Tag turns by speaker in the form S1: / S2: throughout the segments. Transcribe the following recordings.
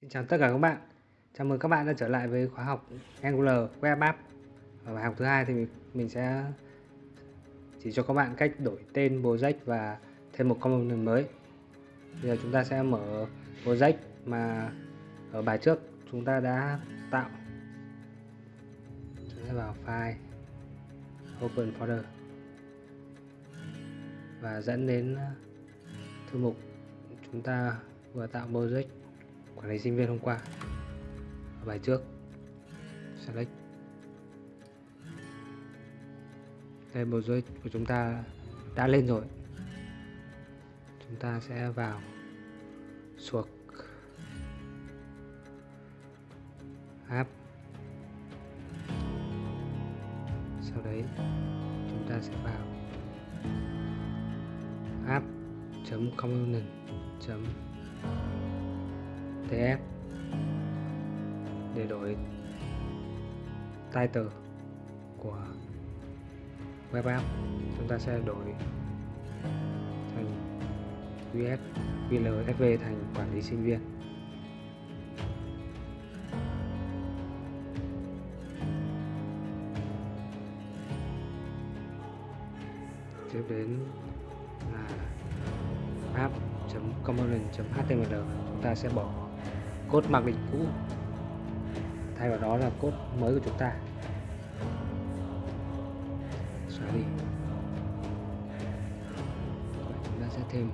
S1: Xin chào tất cả các bạn. Chào mừng các bạn đã trở lại với khóa học Angular Web App. Ở bài học thứ hai thì mình, mình sẽ chỉ cho các bạn cách đổi tên project và thêm một component mới. Bây giờ chúng ta sẽ mở project mà ở bài trước chúng ta đã tạo. Chúng ta vào file Open Folder và dẫn đến thư mục chúng ta vừa tạo project quản lý sinh viên hôm qua. Ở bài trước. Select đây project của chúng ta đã lên rồi. Chúng ta sẽ vào suộc. App sau đấy, chúng ta sẽ vào app component tf để đổi title của web app, chúng ta sẽ đổi thành us vlsv thành quản lý sinh viên. Tiếp đến là app.component.html chúng ta sẽ bỏ cốt mặc định cũ. Thay vào đó là cốt mới của chúng ta. Xóa đi chúng ta sẽ thêm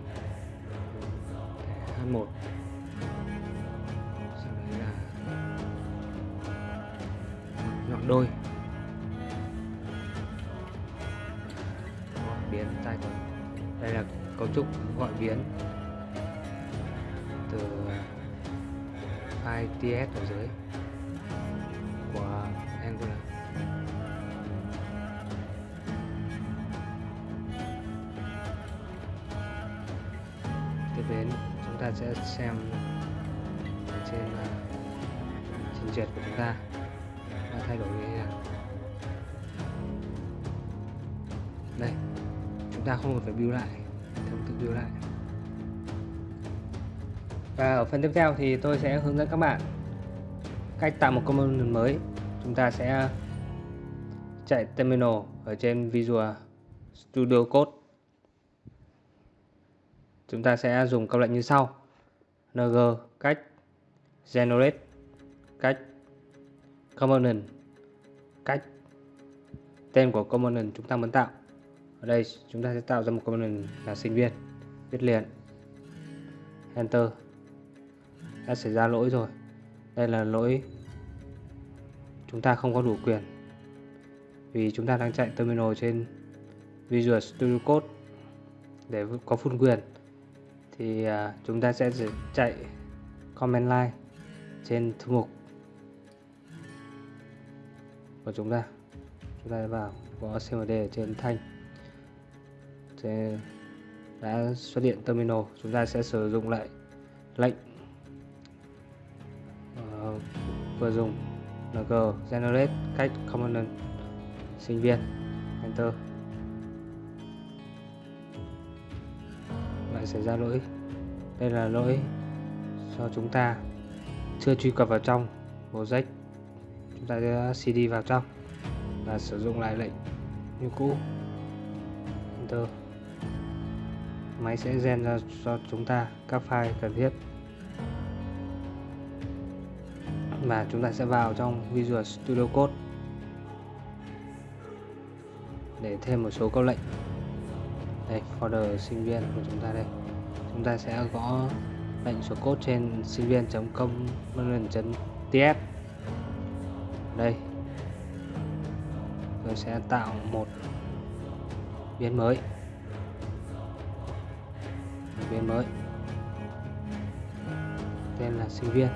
S1: h1 sau đấy là nhọn đôi. Gọi biến tay đây là cấu trúc gọi biến từ à, file ts ở dưới của Angular. Tiếp đến, chúng ta sẽ xem ở trên à, trình duyệt của chúng ta. Đã thay đổi như thế nào? Đây, chúng ta không cần phải build lại thông tự build lại và ở phần tiếp theo thì tôi sẽ hướng dẫn các bạn cách tạo một component mới. Chúng ta sẽ chạy terminal ở trên Visual Studio Code. Chúng ta sẽ dùng câu lệnh như sau. Ng cách generate cách component cách tên của component chúng ta muốn tạo. Ở đây chúng ta sẽ tạo ra một component là sinh viên, viết liền, enter đã xảy ra lỗi rồi. Đây là lỗi chúng ta không có đủ quyền, vì chúng ta đang chạy terminal trên Visual Studio Code để có full quyền. Thì à, chúng ta sẽ chạy command line trên thư mục của chúng ta. Chúng ta vào có cmd ở trên thanh. Đã xuất hiện terminal, chúng ta sẽ sử dụng lại lệnh vừa dùng ng generate cách component. Sinh viên. Enter. Lại xảy ra lỗi. Đây là lỗi do chúng ta chưa truy cập vào trong project. Chúng ta sẽ cd vào trong và sử dụng lại lệnh như cũ. Enter. Máy sẽ gen ra cho chúng ta các file cần thiết. Và chúng ta sẽ vào trong Visual Studio Code để thêm một số câu lệnh. Đây, folder sinh viên của chúng ta đây. Chúng ta sẽ gõ lệnh số code trên sinh viên com ts đây. Tôi sẽ tạo một biến mới. Một biến mới. Tên là sinh viên.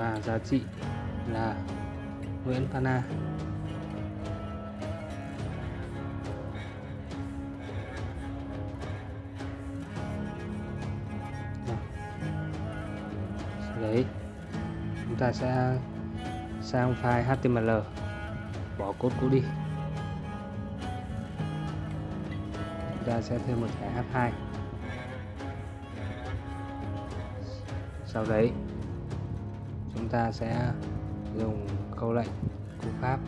S1: Và giá trị là Nguyễn Pana đấy. Chúng ta sẽ sang file HTML. Bỏ cốt cũ đi. Chúng ta sẽ thêm một thẻ H2 sau đấy ta sẽ dùng câu lệnh cú pháp.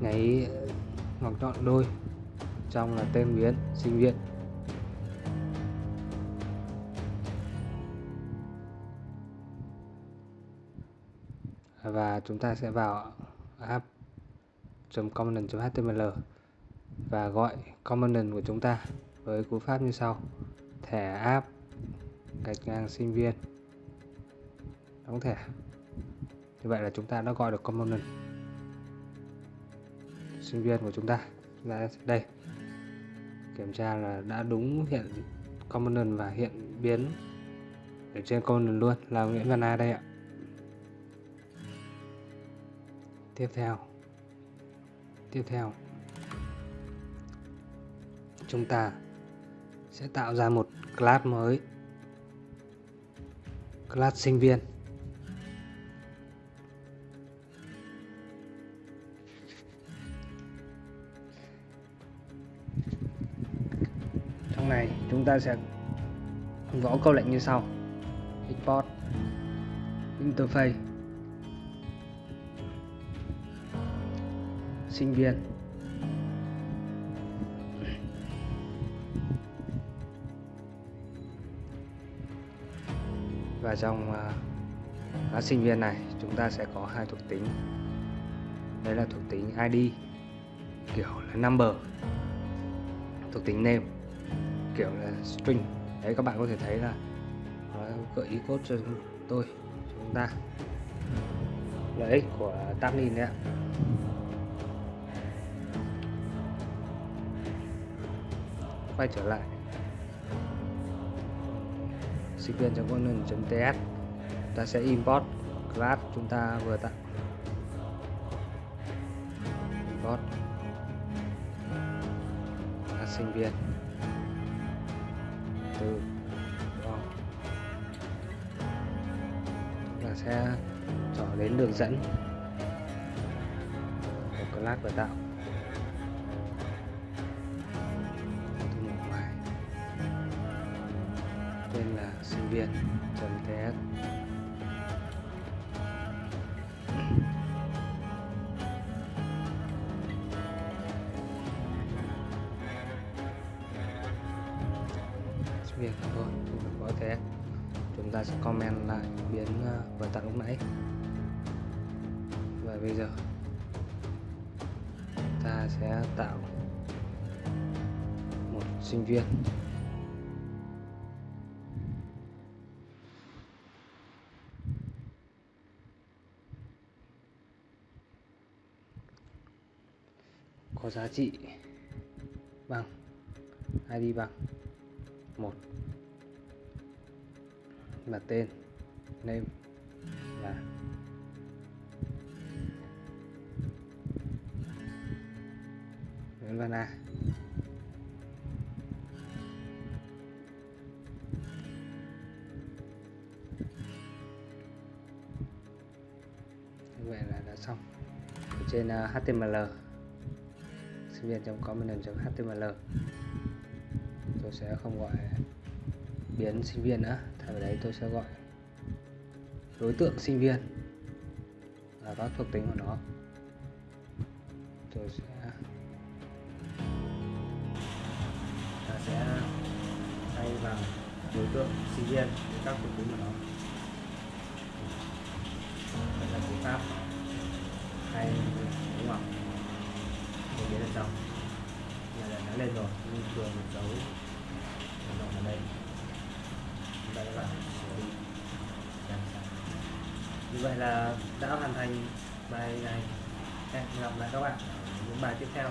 S1: Nháy ngọc nhọn đôi, trong là tên biến, sinh viên. Và chúng ta sẽ vào app.component.html và gọi component của chúng ta với cú pháp như sau thẻ app gạch ngang sinh viên đóng thẻ như vậy là chúng ta đã gọi được component sinh viên của chúng ta. Ra đây. Kiểm tra là đã đúng hiện component và hiện biến ở trên component luôn, là Nguyễn Văn A đây ạ. Tiếp theo. Tiếp theo. Chúng ta sẽ tạo ra một class mới. Class sinh viên. Ta sẽ gõ câu lệnh như sau. Export interface. Sinh viên. Và trong uh, sinh viên này chúng ta sẽ có hai thuộc tính. Đây là thuộc tính ID kiểu là number. Thuộc tính name kiểu là string. Đấy, các bạn có thể thấy là nó gợi ý code cho tôi, chúng ta. Lợi ích của Tabnin đấy ạ. Quay trở lại. Sinh viên component.ts ta sẽ import class chúng ta vừa tạo import. Sinh viên từ và sẽ trở đến đường dẫn. Của class vừa tạo. Tên là sinh viên.ts có thế chúng ta sẽ comment lại biến ờ, vừa tạo lúc nãy. Và bây giờ, ta sẽ tạo một sinh viên. Có giá trị bằng ID bằng? Một và tên. Name. Là Nguyễn Văn A. Như vậy là đã xong. Ở trên à, uh, HTML sinh viên trong comment html tôi sẽ không gọi biến sinh viên nữa thay vào đấy tôi sẽ gọi đối tượng sinh viên và các thuộc tính của nó. Tôi sẽ, ta sẽ thay bằng đối tượng sinh viên với các thuộc tính của nó. Đây là cú pháp hay, đúng không tôi biến ở trong này là nó lên rồi, nhưng vừa một dấu nó ở đây chúng ta các bạn xử lý như vậy là đã hoàn thành bài này. Hẹn gặp lại các bạn ở những bài tiếp theo.